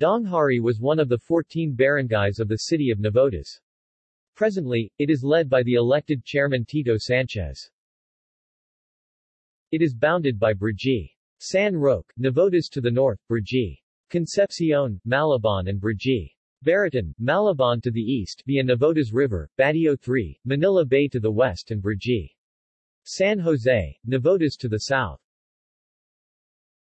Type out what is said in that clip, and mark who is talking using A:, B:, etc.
A: Daanghari was one of the 14 barangays of the city of Navotas. Presently, it is led by the elected chairman Tito Sanchez. It is bounded by Brgy. San Roque, Navotas to the north, Brgy. Concepcion, Malabon and Brgy. Baritan, Malabon to the east via Navotas River, Batio 3, Manila Bay to the west and Brgy. San Jose, Navotas to the south.